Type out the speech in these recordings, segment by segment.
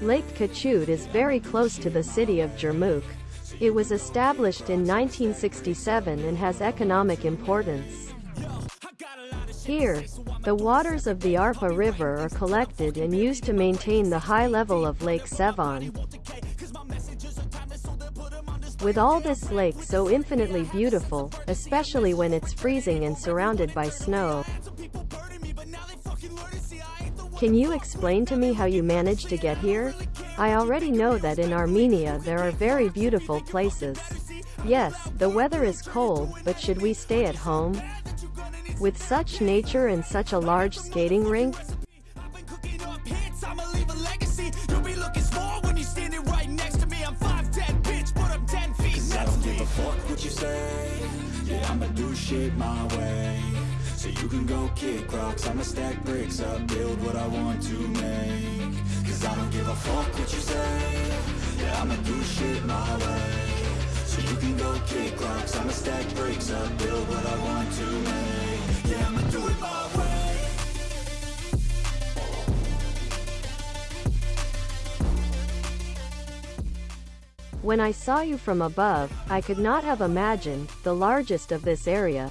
Lake Kechut is very close to the city of Jermuk. It was established in 1967 and has economic importance. Here, the waters of the Arpa River are collected and used to maintain the high level of Lake Sevan. With all this lake so infinitely beautiful, especially when it's freezing and surrounded by snow. Can you explain to me how you managed to get here? I already know that in Armenia there are very beautiful places. Yes, the weather is cold, but should we stay at home? With such nature and such a large skating rink? I've been cooking up hits, I'ma leave a legacy. You'll be looking small when you're standing right next to me. I'm 5'10", bitch, but I'm 10 feet Cause I next don't to give me. a fuck what you say Yeah, I'ma do shit my way So you can go kick rocks. I'ma stack bricks up, build what I want to make. Cause I don't give a fuck what you say. Yeah, I'ma do shit my way. So you can go kick rocks. I'ma stack bricks up, build what I want to make. Yeah, I'ma do it my way. When I saw you from above, I could not have imagined, the largest of this area.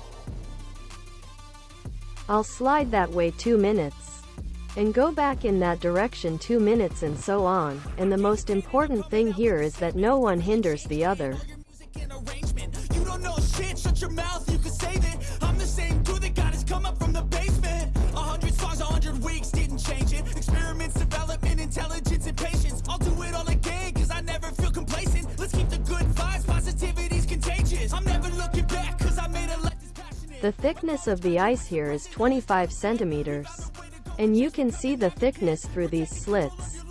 I'll slide that way two minutes. And go back in that direction two minutes and so on, and the most important thing here is that no one hinders the other. You don't know shit, shut your mouth, you can save it. I'm the same dude that got his come up from the. The thickness of the ice here is 25 centimeters. And you can see the thickness through these slits.